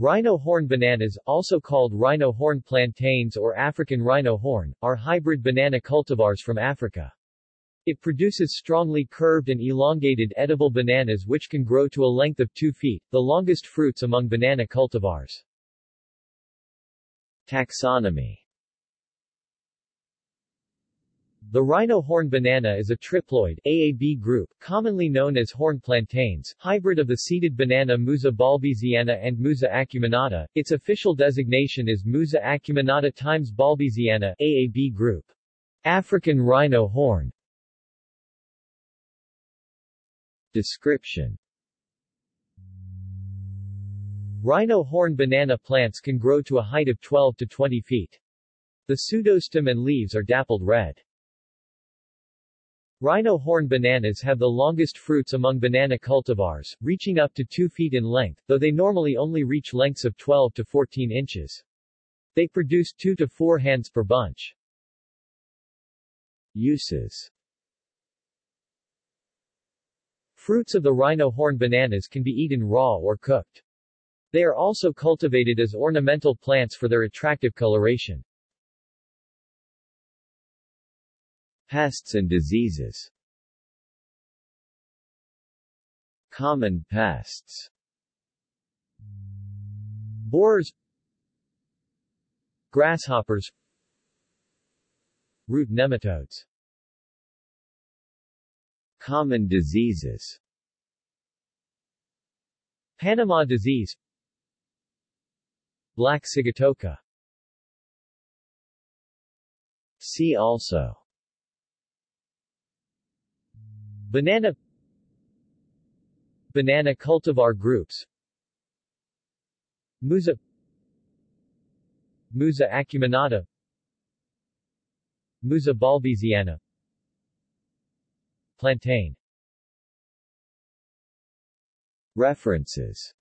Rhino horn bananas, also called rhino horn plantains or African rhino horn, are hybrid banana cultivars from Africa. It produces strongly curved and elongated edible bananas which can grow to a length of 2 feet, the longest fruits among banana cultivars. Taxonomy The rhino horn banana is a triploid AAB group, commonly known as horn plantains, hybrid of the seeded banana Musa balbisiana and Musa acuminata. Its official designation is Musa acuminata times balbisiana AAB group. African rhino horn Description Rhino horn banana plants can grow to a height of 12 to 20 feet. The pseudostem and leaves are dappled red. Rhino horn bananas have the longest fruits among banana cultivars, reaching up to 2 feet in length, though they normally only reach lengths of 12 to 14 inches. They produce 2 to 4 hands per bunch. Uses Fruits of the rhino horn bananas can be eaten raw or cooked. They are also cultivated as ornamental plants for their attractive coloration. Pests and diseases. Common pests. Borers Grasshoppers. Root nematodes. Common diseases. Panama disease. Black sigatoka. See also Banana Banana cultivar groups Musa Musa acuminata Musa balbisiana Plantain References